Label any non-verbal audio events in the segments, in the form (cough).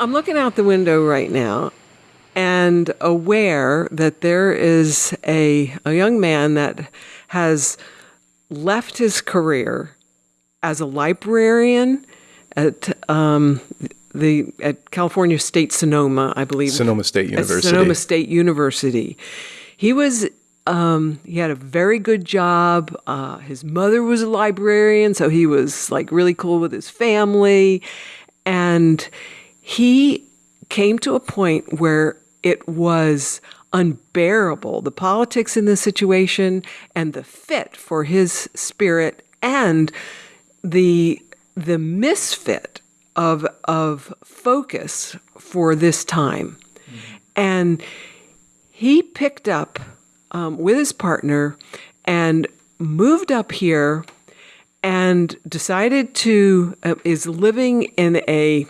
I'm looking out the window right now and aware that there is a, a young man that has left his career as a librarian at um, the at California State Sonoma, I believe. Sonoma State University. Sonoma State University. He was um, he had a very good job. Uh, his mother was a librarian, so he was like really cool with his family, and he came to a point where it was unbearable the politics in the situation and the fit for his spirit and the the misfit of of focus for this time mm-hmm. and he picked up um, with his partner and moved up here and decided to uh, is living in a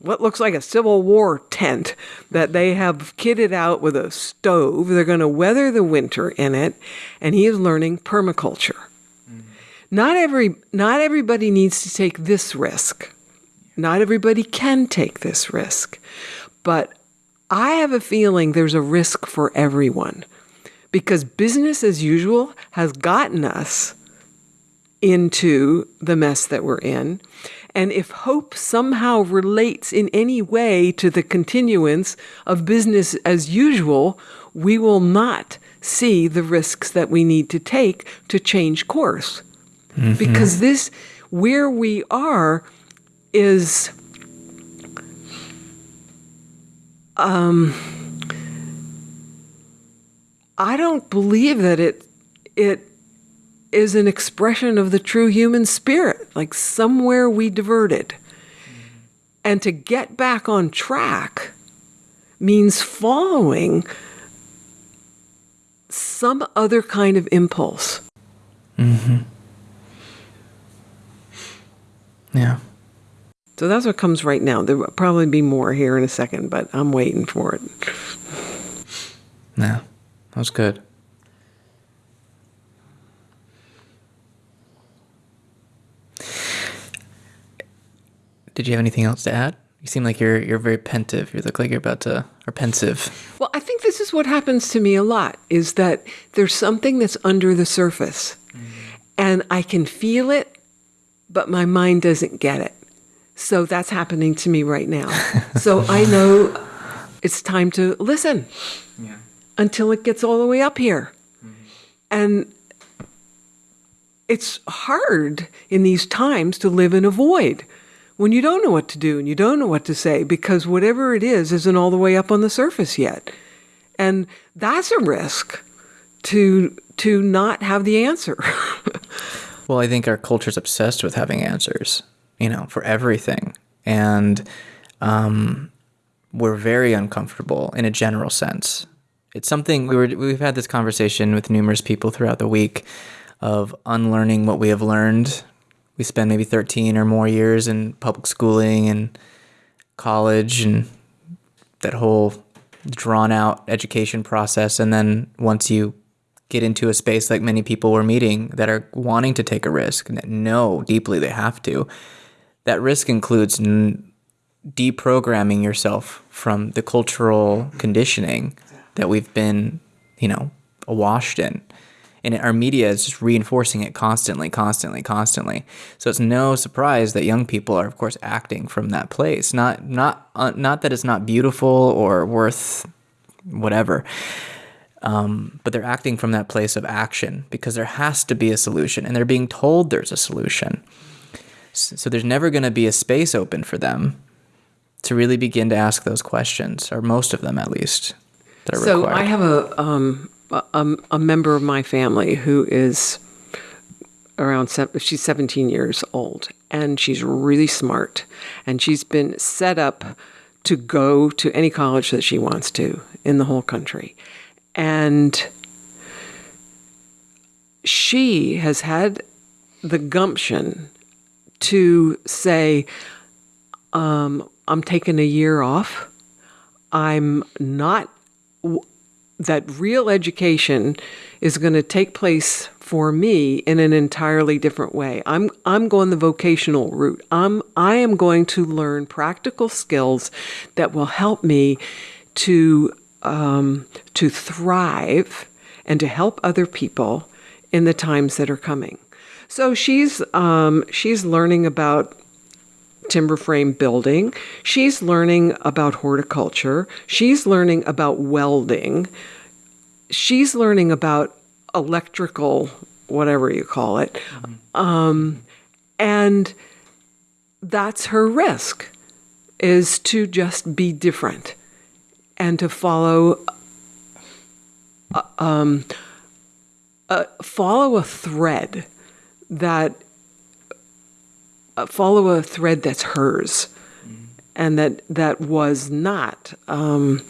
what looks like a Civil War tent that they have kitted out with a stove. They're going to weather the winter in it, and he is learning permaculture. Mm-hmm. Not every not everybody needs to take this risk. Not everybody can take this risk. But I have a feeling there's a risk for everyone because business as usual has gotten us into the mess that we're in. And if hope somehow relates in any way to the continuance of business as usual, we will not see the risks that we need to take to change course. Mm-hmm. Because this, where we are, is. Um, I don't believe that it it is an expression of the true human spirit. Like somewhere we diverted. And to get back on track means following some other kind of impulse. Mm-hmm. Yeah. So that's what comes right now. There will probably be more here in a second, but I'm waiting for it. Yeah, that was good. Did you have anything else to add? You seem like you're you're very pensive. You look like you're about to or pensive. Well, I think this is what happens to me a lot is that there's something that's under the surface. Mm-hmm. And I can feel it, but my mind doesn't get it. So that's happening to me right now. (laughs) so I know it's time to listen. Yeah. Until it gets all the way up here. Mm-hmm. And it's hard in these times to live in a void when you don't know what to do and you don't know what to say because whatever it is isn't all the way up on the surface yet. And that's a risk to to not have the answer. (laughs) well, I think our culture's obsessed with having answers, you know, for everything. And um, we're very uncomfortable in a general sense. It's something we were we've had this conversation with numerous people throughout the week of unlearning what we have learned we spend maybe 13 or more years in public schooling and college and that whole drawn out education process. And then once you get into a space like many people were meeting that are wanting to take a risk and that know deeply they have to, that risk includes n- deprogramming yourself from the cultural conditioning that we've been, you know, awashed in and our media is just reinforcing it constantly, constantly, constantly. So it's no surprise that young people are, of course, acting from that place. Not not uh, not that it's not beautiful or worth whatever, um, but they're acting from that place of action because there has to be a solution, and they're being told there's a solution. So there's never going to be a space open for them to really begin to ask those questions, or most of them at least. so required. I have a um, a, a member of my family who is around she's 17 years old and she's really smart and she's been set up to go to any college that she wants to in the whole country. And she has had the gumption to say um, i'm taking a year off. I'm not that real education is going to take place for me in an entirely different way. I'm I'm going the vocational route. I'm I am going to learn practical skills that will help me to um, to thrive and to help other people in the times that are coming. So she's um, she's learning about timber frame building. She's learning about horticulture. She's learning about welding. She's learning about electrical, whatever you call it. Mm-hmm. Um, and that's her risk is to just be different and to follow uh, um, uh, follow a thread that follow a thread that's hers and that that was not um,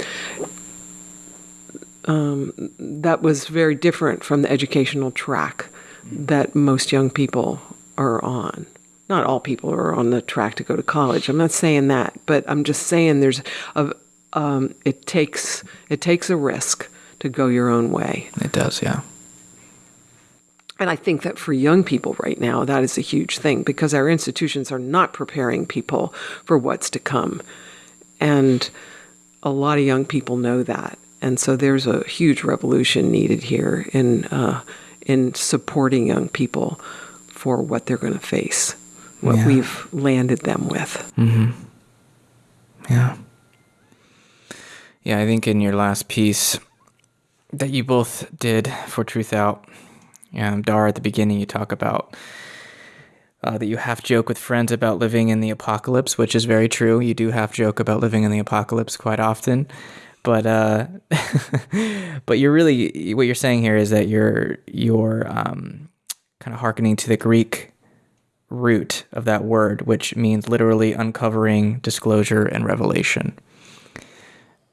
um, that was very different from the educational track that most young people are on. Not all people are on the track to go to college. I'm not saying that but i'm just saying there's a um, it takes it takes a risk to go your own way. It does yeah and I think that for young people right now, that is a huge thing because our institutions are not preparing people for what's to come. And a lot of young people know that. And so there's a huge revolution needed here in, uh, in supporting young people for what they're going to face, what yeah. we've landed them with. Mm-hmm. Yeah. Yeah, I think in your last piece that you both did for Truth Out, um, Dahr, at the beginning, you talk about uh, that you half joke with friends about living in the apocalypse, which is very true. You do half joke about living in the apocalypse quite often, but uh, (laughs) but you're really what you're saying here is that you're you're um, kind of hearkening to the Greek root of that word, which means literally uncovering, disclosure, and revelation.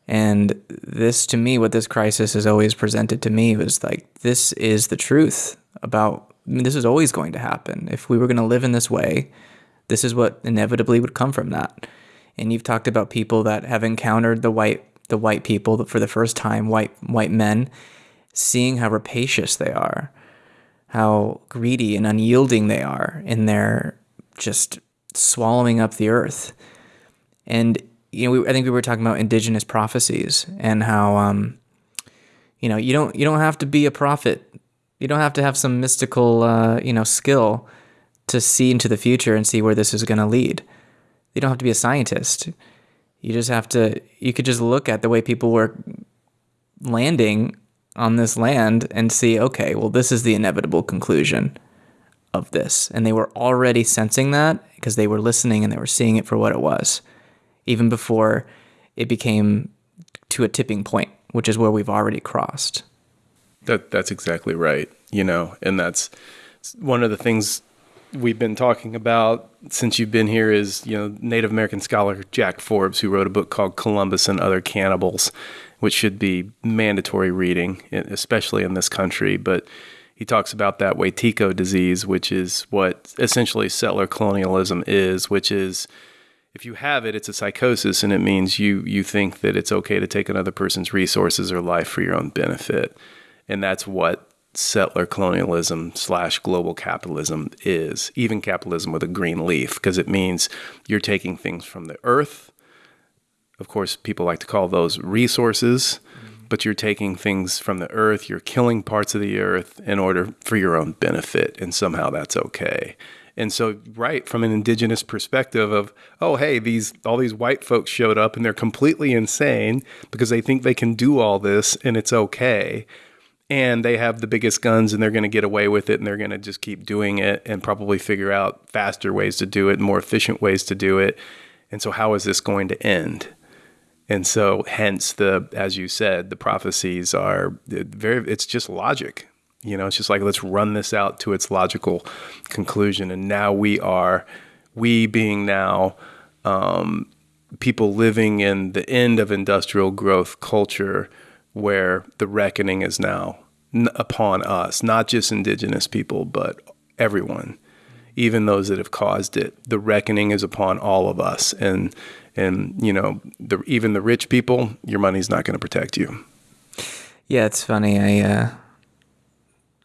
And this, to me, what this crisis has always presented to me was like, this is the truth about, I mean, this is always going to happen. If we were going to live in this way, this is what inevitably would come from that. And you've talked about people that have encountered the white, the white people for the first time, white, white men, seeing how rapacious they are, how greedy and unyielding they are in their just swallowing up the earth. And you know, we, I think we were talking about indigenous prophecies and how, um, you know, you don't you don't have to be a prophet. You don't have to have some mystical, uh, you know, skill to see into the future and see where this is going to lead. You don't have to be a scientist. You just have to. You could just look at the way people were landing on this land and see, okay, well, this is the inevitable conclusion of this, and they were already sensing that because they were listening and they were seeing it for what it was even before it became to a tipping point, which is where we've already crossed. That that's exactly right. You know, and that's one of the things we've been talking about since you've been here is, you know, Native American scholar Jack Forbes who wrote a book called Columbus and Other Cannibals, which should be mandatory reading, especially in this country, but he talks about that Wetiko disease, which is what essentially settler colonialism is, which is if you have it, it's a psychosis, and it means you you think that it's okay to take another person's resources or life for your own benefit, and that's what settler colonialism slash global capitalism is. Even capitalism with a green leaf, because it means you're taking things from the earth. Of course, people like to call those resources, mm-hmm. but you're taking things from the earth. You're killing parts of the earth in order for your own benefit, and somehow that's okay. And so, right from an indigenous perspective of, oh, hey, these all these white folks showed up and they're completely insane because they think they can do all this and it's okay. And they have the biggest guns and they're going to get away with it and they're going to just keep doing it and probably figure out faster ways to do it, more efficient ways to do it. And so, how is this going to end? And so, hence the, as you said, the prophecies are very. It's just logic. You know, it's just like let's run this out to its logical conclusion. And now we are, we being now um, people living in the end of industrial growth culture, where the reckoning is now upon us, not just indigenous people, but everyone, even those that have caused it. The reckoning is upon all of us, and and you know, the, even the rich people, your money's not going to protect you. Yeah, it's funny. I uh,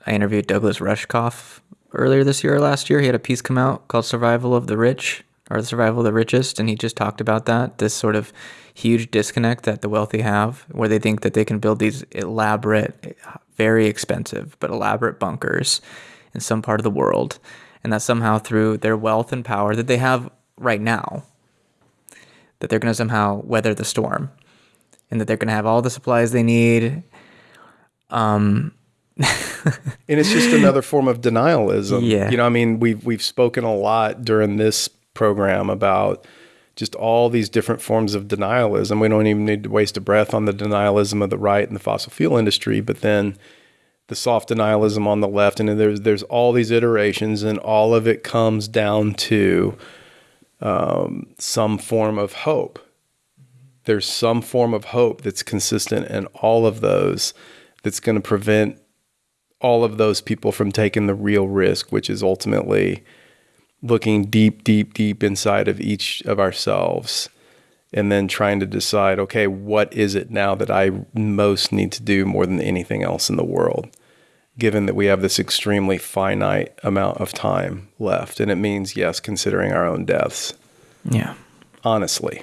I interviewed Douglas Rushkoff earlier this year or last year. He had a piece come out called Survival of the Rich or the Survival of the Richest. And he just talked about that this sort of huge disconnect that the wealthy have, where they think that they can build these elaborate, very expensive, but elaborate bunkers in some part of the world. And that somehow through their wealth and power that they have right now, that they're going to somehow weather the storm and that they're going to have all the supplies they need. Um, (laughs) and it's just another form of denialism. Yeah. You know, I mean, we've we've spoken a lot during this program about just all these different forms of denialism. We don't even need to waste a breath on the denialism of the right and the fossil fuel industry, but then the soft denialism on the left, and there's there's all these iterations, and all of it comes down to um, some form of hope. There's some form of hope that's consistent in all of those that's going to prevent all of those people from taking the real risk, which is ultimately looking deep, deep, deep inside of each of ourselves and then trying to decide, okay, what is it now that I most need to do more than anything else in the world? Given that we have this extremely finite amount of time left. And it means, yes, considering our own deaths. Yeah. Honestly.